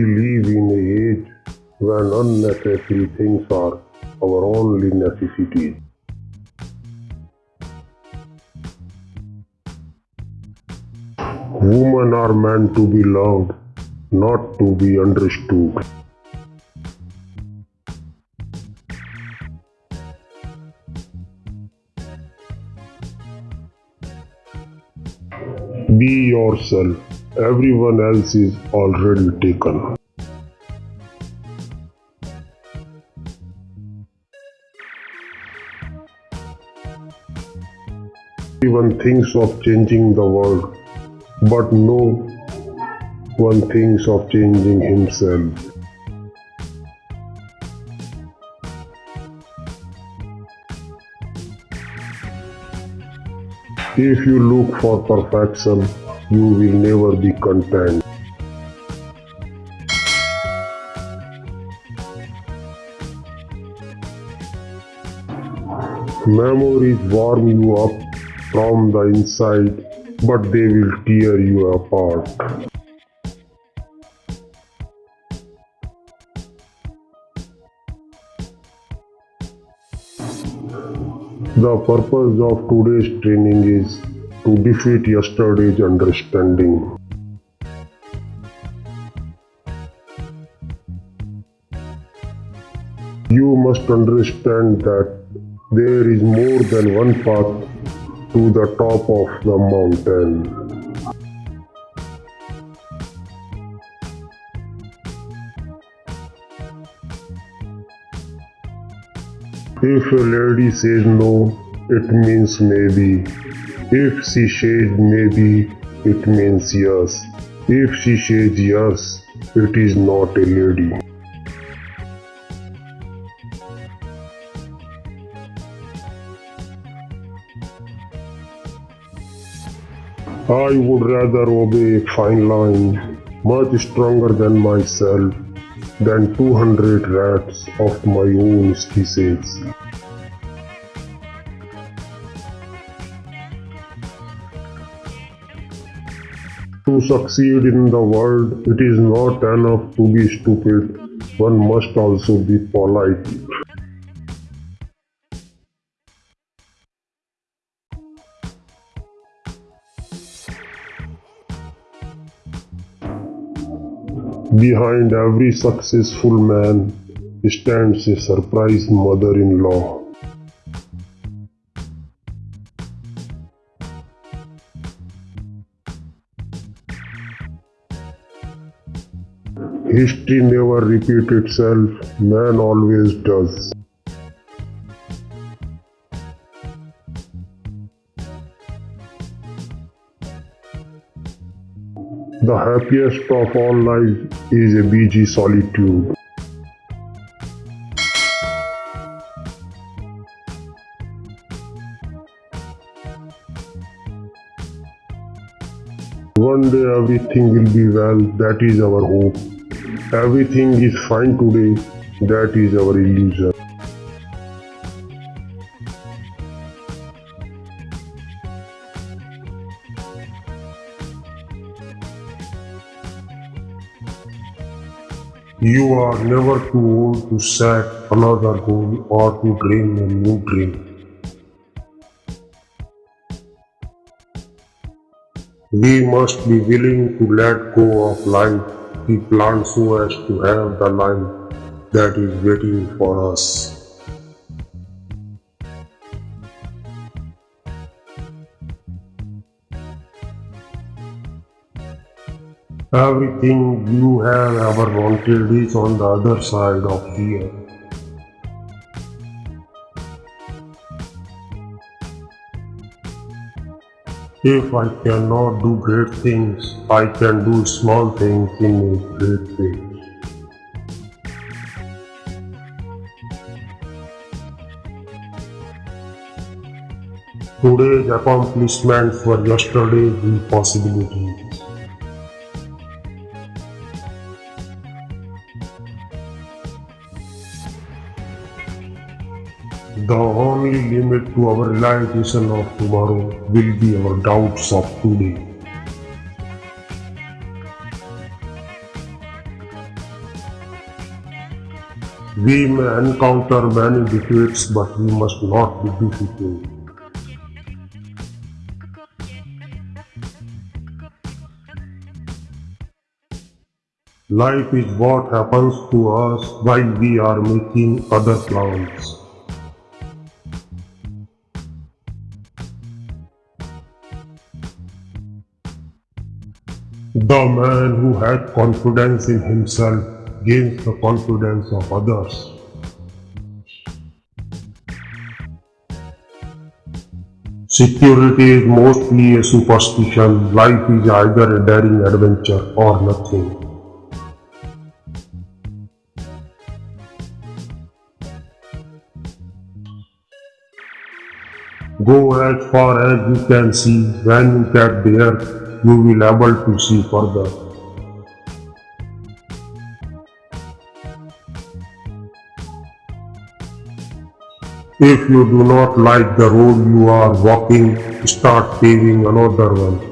We live in an age when unnecessary things are our only necessities. Women are meant to be loved, not to be understood. Be yourself. Everyone else is already taken. Everyone thinks of changing the world, but no one thinks of changing himself. If you look for perfection, you will never be content. Memories warm you up from the inside, but they will tear you apart. The purpose of today's training is to defeat yesterday's understanding. You must understand that there is more than one path to the top of the mountain. If a lady says no, it means maybe. If she says maybe, it means yes. If she says yes, it is not a lady. I would rather obey a fine line much stronger than myself than 200 rats of my own species. To succeed in the world, it is not enough to be stupid, one must also be polite. Behind every successful man stands a surprised mother-in-law. History never repeats itself, man always does. The happiest of all lives is a BG solitude. One day everything will be well, that is our hope. Everything is fine today, that is our illusion. You are never too old to set another goal or to dream a new dream. We must be willing to let go of life we planned so as to have the life that is waiting for us. Everything you have ever wanted is on the other side of fear. If I cannot do great things, I can do small things in a great way. Today's accomplishments were yesterday's impossibilities. The only limit to our realization of tomorrow will be our doubts of today. We may encounter many defeats, but we must not be defeated. Life is what happens to us while we are making other plans. The man who had confidence in himself gains the confidence of others. Security is mostly a superstition. Life is either a daring adventure or nothing. Go as far as you can see. When you get there, you will able to see further. If you do not like the road you are walking, start paving another one.